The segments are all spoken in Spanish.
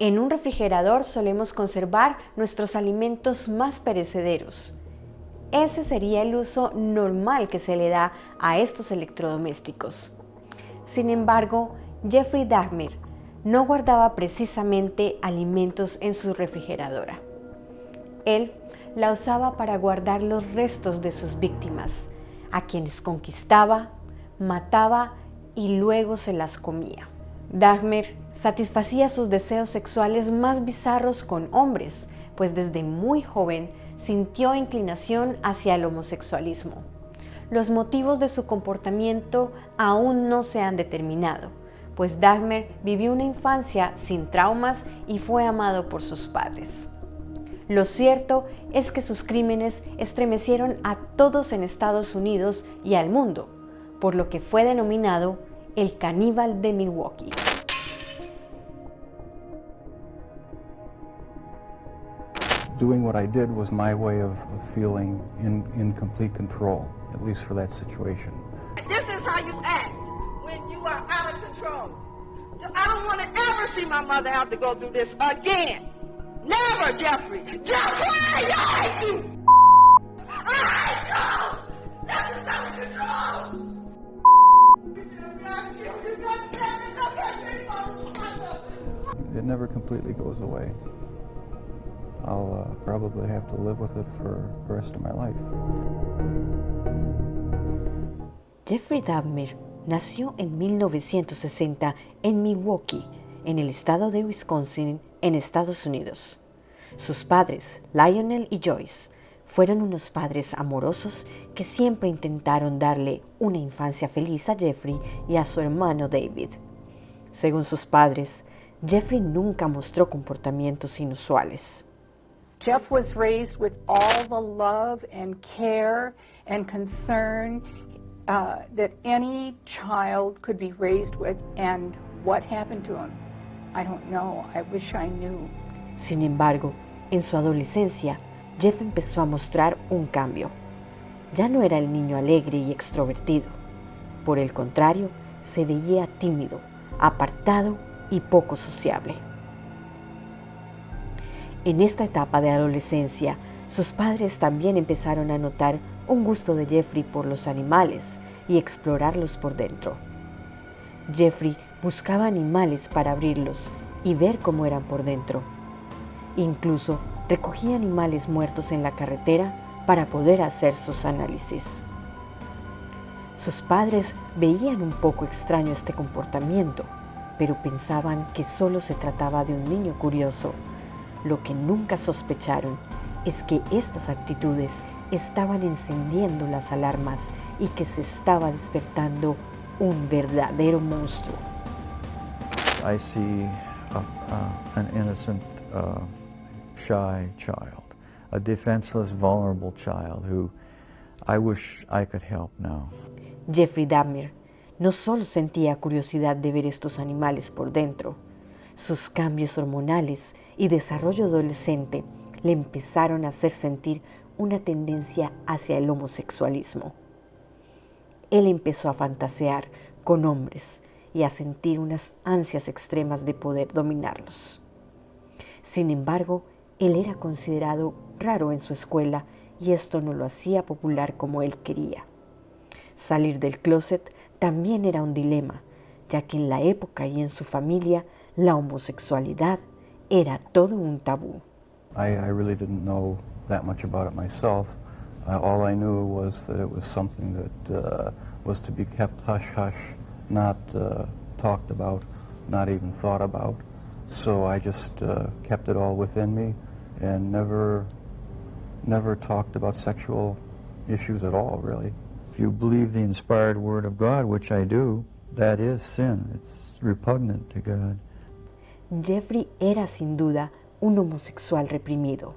En un refrigerador solemos conservar nuestros alimentos más perecederos. Ese sería el uso normal que se le da a estos electrodomésticos. Sin embargo, Jeffrey Dahmer no guardaba precisamente alimentos en su refrigeradora. Él la usaba para guardar los restos de sus víctimas, a quienes conquistaba, mataba y luego se las comía. Dahmer satisfacía sus deseos sexuales más bizarros con hombres, pues desde muy joven sintió inclinación hacia el homosexualismo. Los motivos de su comportamiento aún no se han determinado, pues Dahmer vivió una infancia sin traumas y fue amado por sus padres. Lo cierto es que sus crímenes estremecieron a todos en Estados Unidos y al mundo, por lo que fue denominado el caníbal de Milwaukee. Doing what I did was my way of, feeling in, in complete control, at least for that situation. This is how you act when you are out of control. I don't want to ever see my mother have to go through this again. Never, Jeffrey. Jeffrey, I hate you. I hate you. This is out of control. It never completely goes away. I'll uh, probably have to live with it for the rest of my life. Jeffrey Dahmer nació en 1960 en Milwaukee, en el estado de Wisconsin, en Estados Unidos. Sus padres, Lionel y Joyce, fueron unos padres amorosos que siempre intentaron darle una infancia feliz a Jeffrey y a su hermano David. Según sus padres, Jeffrey nunca mostró comportamientos inusuales. Jeff was raised with all the love and care and concern uh, that any child could be raised with, and what happened to him, I don't know. I wish I knew. Sin embargo, en su adolescencia, Jeff empezó a mostrar un cambio. Ya no era el niño alegre y extrovertido. Por el contrario, se veía tímido, apartado y poco sociable. En esta etapa de adolescencia, sus padres también empezaron a notar un gusto de Jeffrey por los animales y explorarlos por dentro. Jeffrey buscaba animales para abrirlos y ver cómo eran por dentro. Incluso recogía animales muertos en la carretera para poder hacer sus análisis. Sus padres veían un poco extraño este comportamiento, pero pensaban que solo se trataba de un niño curioso. Lo que nunca sospecharon es que estas actitudes estaban encendiendo las alarmas y que se estaba despertando un verdadero monstruo. I see an innocent, uh, shy child, a defenseless, vulnerable child who I wish I could help now. Jeffrey Dahmer no solo sentía curiosidad de ver estos animales por dentro, sus cambios hormonales y desarrollo adolescente le empezaron a hacer sentir una tendencia hacia el homosexualismo. Él empezó a fantasear con hombres y a sentir unas ansias extremas de poder dominarlos. Sin embargo, él era considerado raro en su escuela y esto no lo hacía popular como él quería. Salir del closet también era un dilema, ya que en la época y en su familia la homosexualidad era todo un tabú. I, I really didn't know that much about it myself. Uh, all I knew was that it was something that uh, was to be kept hush-hush, not uh, talked about, not even thought about. So I just uh, kept it all within me and never, never talked about sexual issues at all, really. If you believe the inspired word of God, which I do, that is sin. It's repugnant to God. Jeffrey era sin duda un homosexual reprimido.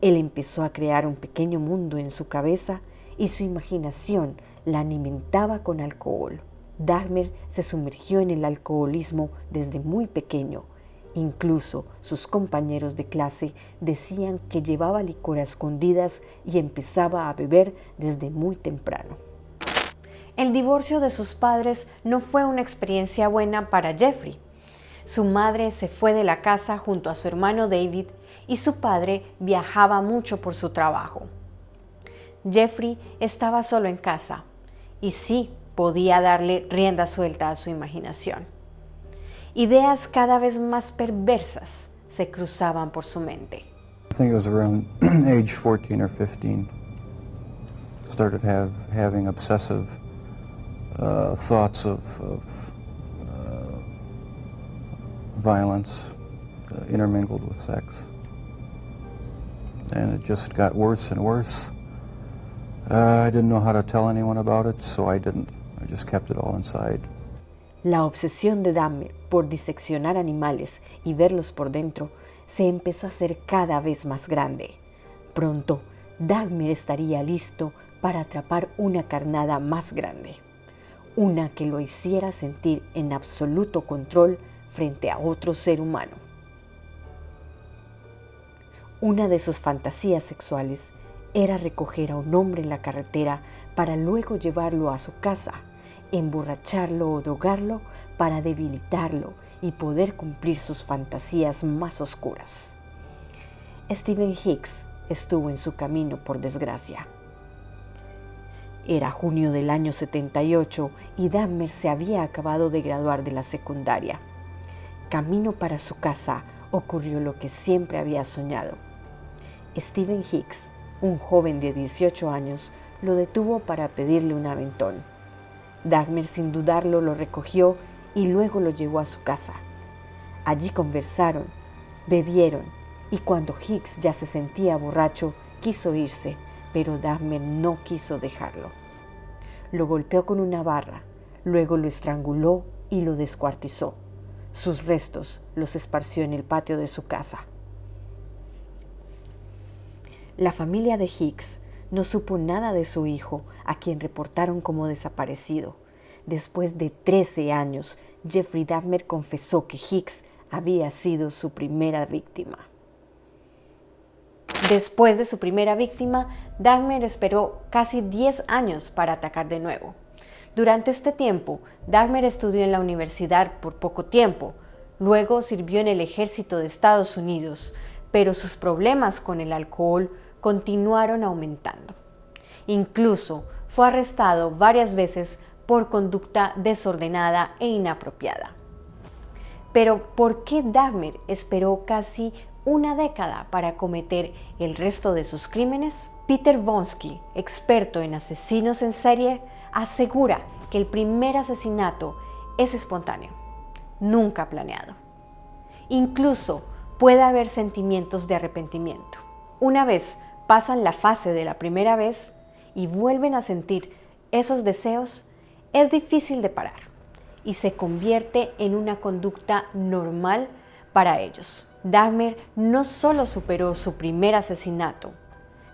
Él empezó a crear un pequeño mundo en su cabeza y su imaginación la alimentaba con alcohol. Dahmer se sumergió en el alcoholismo desde muy pequeño. Incluso sus compañeros de clase decían que llevaba licor a escondidas y empezaba a beber desde muy temprano. El divorcio de sus padres no fue una experiencia buena para Jeffrey. Su madre se fue de la casa junto a su hermano David y su padre viajaba mucho por su trabajo. Jeffrey estaba solo en casa y sí podía darle rienda suelta a su imaginación. Ideas cada vez más perversas se cruzaban por su mente. I think it was around age 14 or 15. Started have, having obsessive uh, thoughts of, violence uh, intermingled with sex. And it just got worse and worse. Uh, I didn't know how to tell anyone about it, so I didn't. I just kept it all inside. La obsesión de Dahmer por diseccionar animales y verlos por dentro se empezó a hacer cada vez más grande. Pronto, Dahmer estaría listo para atrapar una carnada más grande, una que lo hiciera sentir en absoluto control frente a otro ser humano. Una de sus fantasías sexuales era recoger a un hombre en la carretera para luego llevarlo a su casa, emborracharlo o drogarlo para debilitarlo y poder cumplir sus fantasías más oscuras. Stephen Hicks estuvo en su camino por desgracia. Era junio del año 78 y Dahmer se había acabado de graduar de la secundaria. Camino para su casa ocurrió lo que siempre había soñado. Stephen Hicks, un joven de 18 años, lo detuvo para pedirle un aventón. Dahmer sin dudarlo lo recogió y luego lo llevó a su casa. Allí conversaron, bebieron y cuando Hicks ya se sentía borracho, quiso irse, pero Dahmer no quiso dejarlo. Lo golpeó con una barra, luego lo estranguló y lo descuartizó. Sus restos los esparció en el patio de su casa. La familia de Hicks no supo nada de su hijo, a quien reportaron como desaparecido. Después de 13 años, Jeffrey Dahmer confesó que Hicks había sido su primera víctima. Después de su primera víctima, Dahmer esperó casi 10 años para atacar de nuevo. Durante este tiempo, Dahmer estudió en la universidad por poco tiempo, luego sirvió en el ejército de Estados Unidos, pero sus problemas con el alcohol continuaron aumentando. Incluso fue arrestado varias veces por conducta desordenada e inapropiada. Pero ¿por qué Dahmer esperó casi una década para cometer el resto de sus crímenes? Peter Bonsky, experto en asesinos en serie, asegura que el primer asesinato es espontáneo, nunca planeado. Incluso puede haber sentimientos de arrepentimiento. Una vez pasan la fase de la primera vez y vuelven a sentir esos deseos, es difícil de parar y se convierte en una conducta normal para ellos. Dahmer no solo superó su primer asesinato,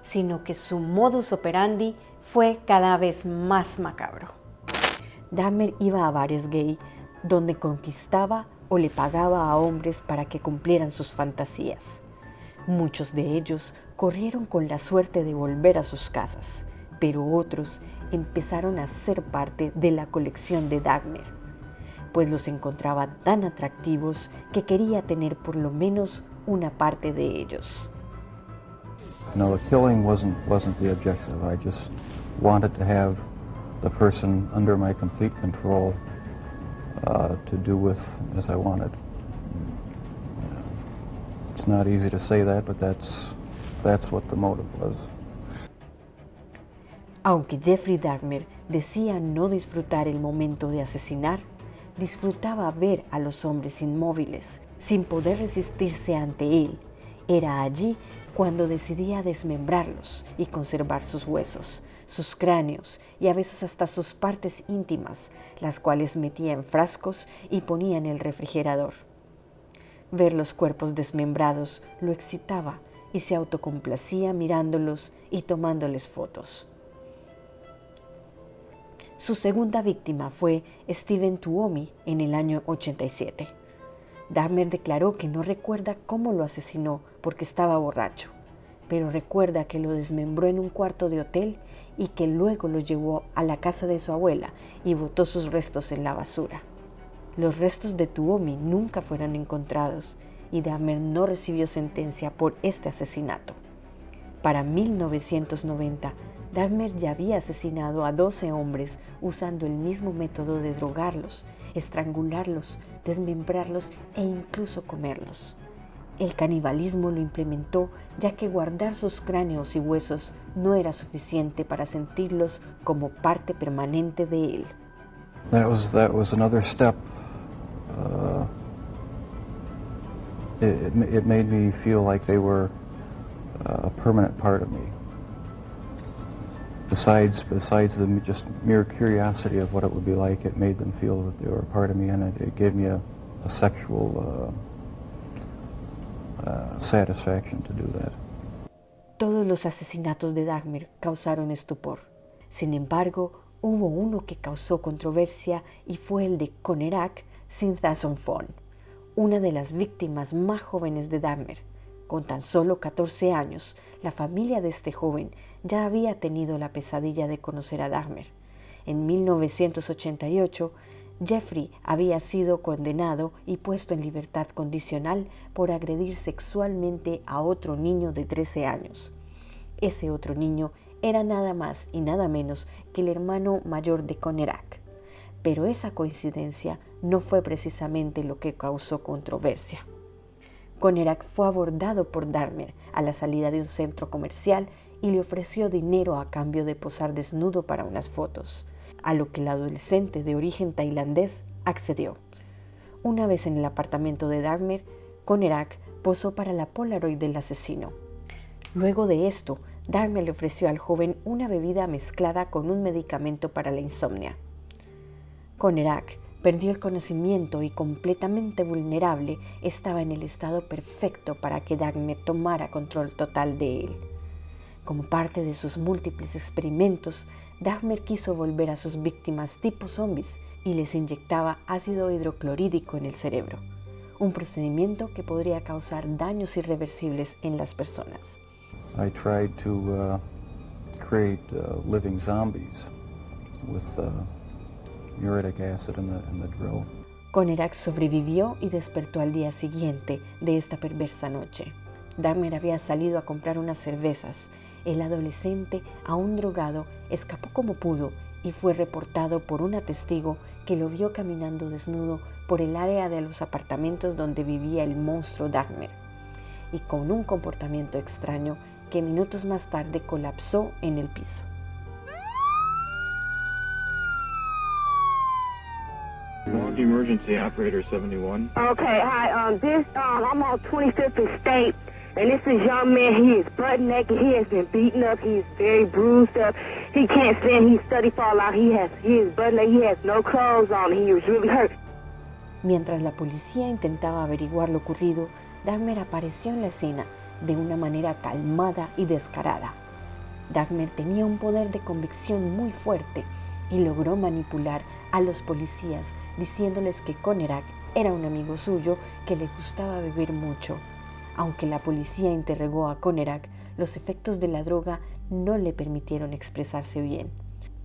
sino que su modus operandi fue cada vez más macabro. Dahmer iba a bares gay donde conquistaba o le pagaba a hombres para que cumplieran sus fantasías. Muchos de ellos corrieron con la suerte de volver a sus casas, pero otros empezaron a ser parte de la colección de Dagmer, pues los encontraba tan atractivos que quería tener por lo menos una parte de ellos. No, the killing wasn't wasn't the objective. I just wanted to have the person under my complete control uh, to do with as I wanted. It's not easy to say that, but that's that's what the motive was. Aunque Jeffrey Dahmer decía no disfrutar el momento de asesinar, disfrutaba ver a los hombres inmóviles, sin poder resistirse ante él. Era allí cuando decidía desmembrarlos y conservar sus huesos, sus cráneos y a veces hasta sus partes íntimas, las cuales metía en frascos y ponía en el refrigerador. Ver los cuerpos desmembrados lo excitaba y se autocomplacía mirándolos y tomándoles fotos. Su segunda víctima fue Steven Tuomi en el año 87. Dahmer declaró que no recuerda cómo lo asesinó porque estaba borracho, pero recuerda que lo desmembró en un cuarto de hotel y que luego lo llevó a la casa de su abuela y botó sus restos en la basura. Los restos de Tuomi nunca fueron encontrados y Dahmer no recibió sentencia por este asesinato. Para 1990, Dahmer ya había asesinado a 12 hombres usando el mismo método de drogarlos, estrangularlos, desmembrarlos e incluso comerlos. El canibalismo lo implementó ya que guardar sus cráneos y huesos no era suficiente para sentirlos como parte permanente de él. That was, that was another step. Uh, it, it made me feel like they were uh, a permanent part of me. Besides, besides the just mere curiosity of what it would be like, it made them feel that they were a part of me, and it, it gave me a, a sexual uh, uh, satisfaction to do that. Todos los asesinatos de Dagmar causaron estupor. Sin embargo, hubo uno que causó controversia y fue el de Conerak Sinthasonfon, una de las víctimas más jóvenes de Dagmar. Con tan solo 14 años, la familia de este joven ya había tenido la pesadilla de conocer a Dagmar. En 1988, Jeffrey había sido condenado y puesto en libertad condicional por agredir sexualmente a otro niño de 13 años. Ese otro niño era nada más y nada menos que el hermano mayor de Conerak. Pero esa coincidencia no fue precisamente lo que causó controversia. Conerak fue abordado por Dahmer a la salida de un centro comercial y le ofreció dinero a cambio de posar desnudo para unas fotos, a lo que el adolescente de origen tailandés accedió. Una vez en el apartamento de Dahmer, Conerak posó para la Polaroid del asesino. Luego de esto, Dahmer le ofreció al joven una bebida mezclada con un medicamento para la insomnia. Conerak Perdió el conocimiento y completamente vulnerable estaba en el estado perfecto para que Dagmar tomara control total de él. Como parte de sus múltiples experimentos, Dagmar quiso volver a sus víctimas tipo zombies y les inyectaba ácido hidroclorídico en el cerebro, un procedimiento que podría causar daños irreversibles en las personas. I tried to uh, create uh, living zombies uh, Conerak sobrevivió y despertó al día siguiente de esta perversa noche. Dahmer había salido a comprar unas cervezas. El adolescente, aún drogado, escapó como pudo y fue reportado por una testigo que lo vio caminando desnudo por el área de los apartamentos donde vivía el monstruo Dahmer y con un comportamiento extraño que minutos más tarde colapsó en el piso. Emergency, operator 71. Okay, hi. Um, this um, I'm on 25th and State, and this is young man. He is butt naked. He has been beaten up. He is very bruised up. He can't stand. He's study fall out. He has he is butt naked. He has no clothes on. He is really hurt. Mientras la policía intentaba averiguar lo ocurrido, Dagmer apareció en la escena de una manera calmada y descarada. Dagmer tenía un poder de convicción muy fuerte y logró manipular a los policías diciéndoles que Conerak era un amigo suyo que le gustaba beber mucho. Aunque la policía interrogó a Conerak, los efectos de la droga no le permitieron expresarse bien.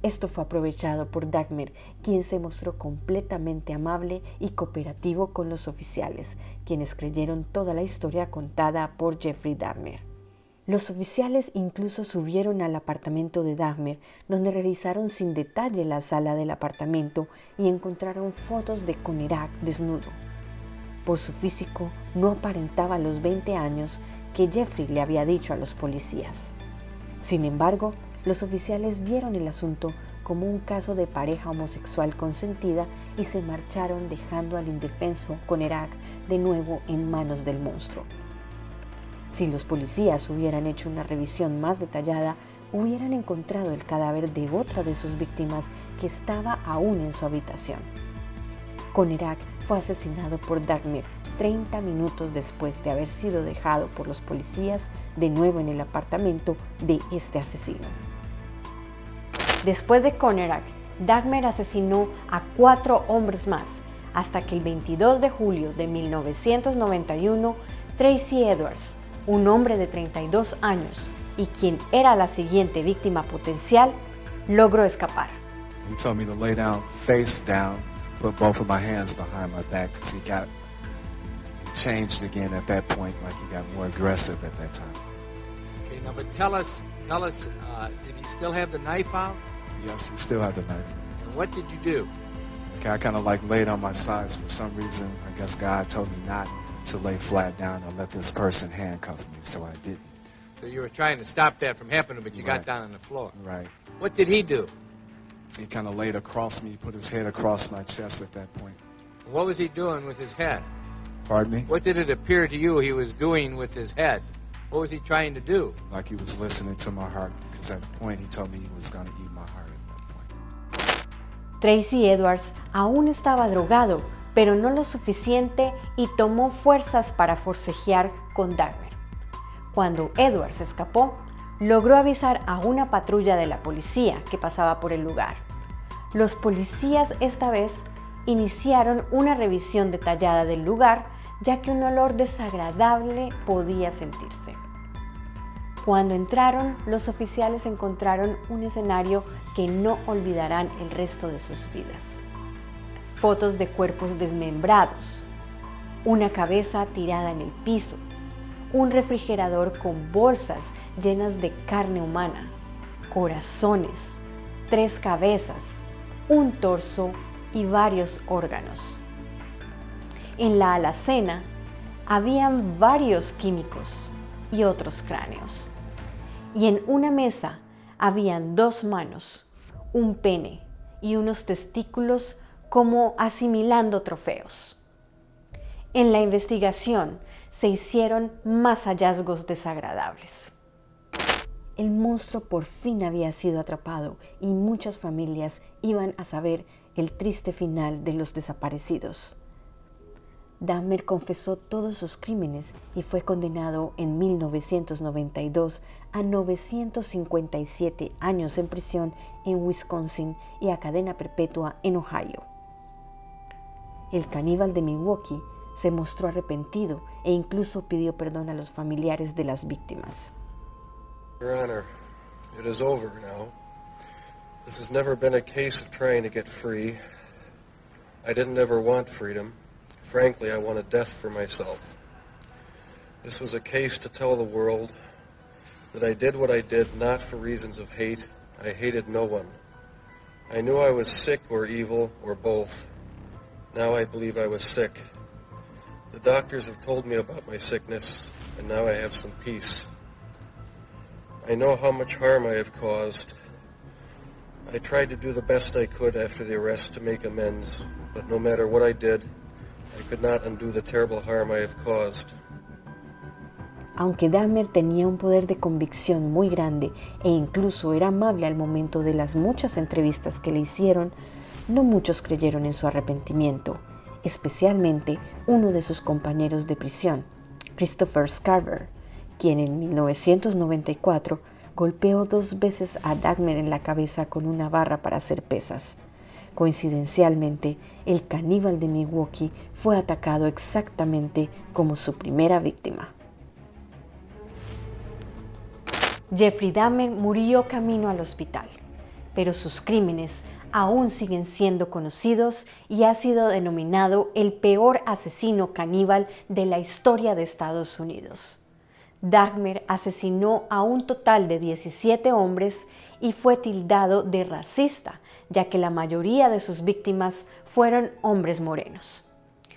Esto fue aprovechado por Dagmer, quien se mostró completamente amable y cooperativo con los oficiales, quienes creyeron toda la historia contada por Jeffrey Dahmer. Los oficiales incluso subieron al apartamento de Dahmer, donde revisaron sin detalle la sala del apartamento y encontraron fotos de Conerak desnudo. Por su físico, no aparentaba los 20 años que Jeffrey le había dicho a los policías. Sin embargo, los oficiales vieron el asunto como un caso de pareja homosexual consentida y se marcharon dejando al indefenso Conerak de nuevo en manos del monstruo. Si los policías hubieran hecho una revisión más detallada, hubieran encontrado el cadáver de otra de sus víctimas que estaba aún en su habitación. Conerak fue asesinado por Dagmar 30 minutos después de haber sido dejado por los policías de nuevo en el apartamento de este asesino. Después de Conerak, Dagmar asesinó a cuatro hombres más, hasta que el 22 de julio de 1991, Tracy Edwards, un hombre de 32 años y quien era la siguiente víctima potencial, logró escapar. He told me to lay down face down put both of my hands behind my back because he got changed again at that point, like he got more aggressive at that time. Okay, now, but tell us, tell us, uh, did he still have the knife out? Yes, he still had the knife. And what did you do? Okay, I kind of like laid on my sides for some reason. I guess God told me not to lay flat down and let this person handcuff me, so I didn't. So you were trying to stop that from happening, but you got down on the floor. Right. What did he do? He kind of laid across me, put his head across my chest at that point. What was he doing with his head? Pardon me? What did it appear to you he was doing with his head? What was he trying to do? Like he was listening to my heart, because at the point he told me he was going to eat my heart at that point. Tracy Edwards aún estaba drogado, pero no lo suficiente y tomó fuerzas para forcejear con Dagmer. Cuando Edwards escapó, logró avisar a una patrulla de la policía que pasaba por el lugar. Los policías esta vez iniciaron una revisión detallada del lugar, ya que un olor desagradable podía sentirse. Cuando entraron, los oficiales encontraron un escenario que no olvidarán el resto de sus vidas. Fotos de cuerpos desmembrados, una cabeza tirada en el piso, un refrigerador con bolsas llenas de carne humana, corazones, tres cabezas, un torso y varios órganos. En la alacena habían varios químicos y otros cráneos. Y en una mesa habían dos manos, un pene y unos testículos como asimilando trofeos. En la investigación se hicieron más hallazgos desagradables. El monstruo por fin había sido atrapado y muchas familias iban a saber el triste final de los desaparecidos. Dahmer confesó todos sus crímenes y fue condenado en 1992 a 957 años en prisión en Wisconsin y a cadena perpetua en Ohio. El caníbal de Milwaukee se mostró arrepentido e incluso pidió perdón a los familiares de las víctimas. Your Honor, it is over now. This has never been a case of trying to get free. I didn't ever want freedom. Frankly, I wanted death for myself. This was a case to tell the world that I did what I did not for reasons of hate. I hated no one. I knew I was sick or evil or both. Now I believe I was sick. The doctors have told me about my sickness, and now I have some peace. I know how much harm I have caused. I tried to do the best I could after the arrest to make amends, but no matter what I did, I could not undo the terrible harm I have caused. Aunque Dahmer tenía un poder de convicción muy grande e incluso era amable al momento de las muchas entrevistas que le hicieron, no muchos creyeron en su arrepentimiento, especialmente uno de sus compañeros de prisión, Christopher Scarver, quien en 1994 golpeó dos veces a Dagmer en la cabeza con una barra para hacer pesas. Coincidencialmente, el caníbal de Milwaukee fue atacado exactamente como su primera víctima. Jeffrey Dahmer murió camino al hospital, pero sus crímenes aún siguen siendo conocidos y ha sido denominado el peor asesino caníbal de la historia de Estados Unidos. Dahmer asesinó a un total de 17 hombres y fue tildado de racista, ya que la mayoría de sus víctimas fueron hombres morenos.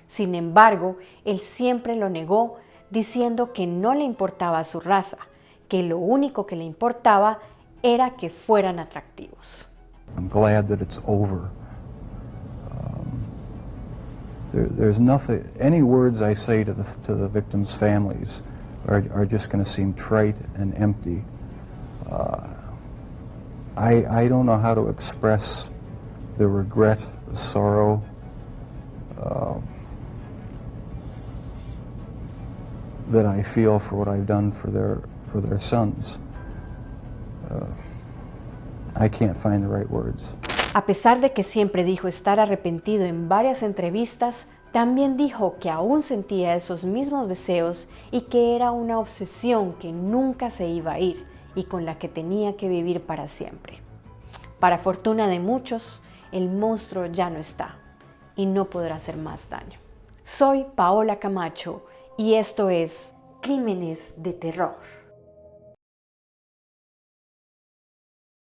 Sin embargo, él siempre lo negó, diciendo que no le importaba su raza, que lo único que le importaba era que fueran atractivos. I'm glad that it's over. Um, there, there's nothing, any words I say to the, to the victims' families are, are just going to seem trite and empty. Uh, I, I don't know how to express the regret, the sorrow, uh, that I feel for what I've done for their, for their sons. Uh, I can't find the right words. A pesar de que siempre dijo estar arrepentido en varias entrevistas, también dijo que aún sentía esos mismos deseos y que era una obsesión que nunca se iba a ir y con la que tenía que vivir para siempre. Para fortuna de muchos, el monstruo ya no está y no podrá hacer más daño. Soy Paola Camacho y esto es Crímenes de Terror.